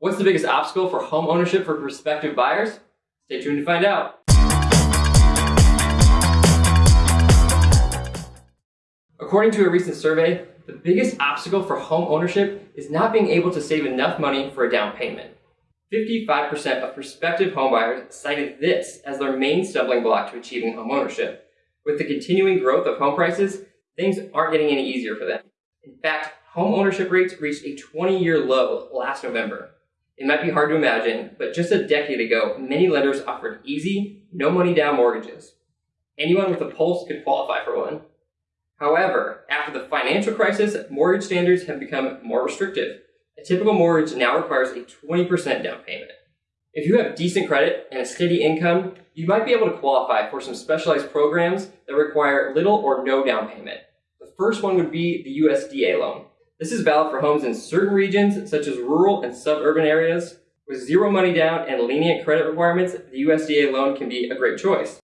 What's the biggest obstacle for home ownership for prospective buyers? Stay tuned to find out. According to a recent survey, the biggest obstacle for home ownership is not being able to save enough money for a down payment. 55% of prospective homebuyers cited this as their main stumbling block to achieving home ownership. With the continuing growth of home prices, things aren't getting any easier for them. In fact, home ownership rates reached a 20-year low last November. It might be hard to imagine, but just a decade ago, many lenders offered easy, no money down mortgages. Anyone with a pulse could qualify for one. However, after the financial crisis, mortgage standards have become more restrictive. A typical mortgage now requires a 20% down payment. If you have decent credit and a steady income, you might be able to qualify for some specialized programs that require little or no down payment. The first one would be the USDA loan. This is valid for homes in certain regions, such as rural and suburban areas. With zero money down and lenient credit requirements, the USDA loan can be a great choice.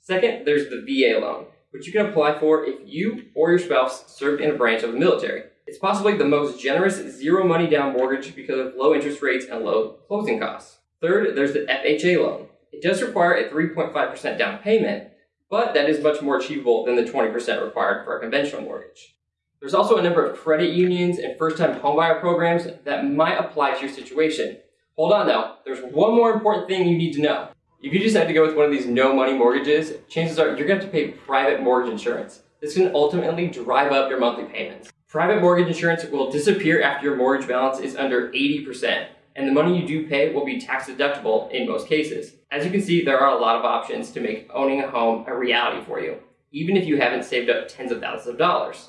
Second, there's the VA loan which you can apply for if you or your spouse served in a branch of the military. It's possibly the most generous zero money down mortgage because of low interest rates and low closing costs. Third, there's the FHA loan. It does require a 3.5% down payment, but that is much more achievable than the 20% required for a conventional mortgage. There's also a number of credit unions and first-time homebuyer programs that might apply to your situation. Hold on though, there's one more important thing you need to know. If you decide to go with one of these no money mortgages, chances are you're going to have to pay private mortgage insurance. This can ultimately drive up your monthly payments. Private mortgage insurance will disappear after your mortgage balance is under 80%, and the money you do pay will be tax deductible in most cases. As you can see, there are a lot of options to make owning a home a reality for you, even if you haven't saved up tens of thousands of dollars.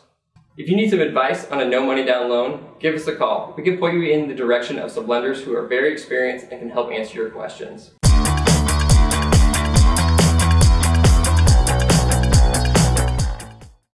If you need some advice on a no money down loan, give us a call. We can point you in the direction of some lenders who are very experienced and can help answer your questions.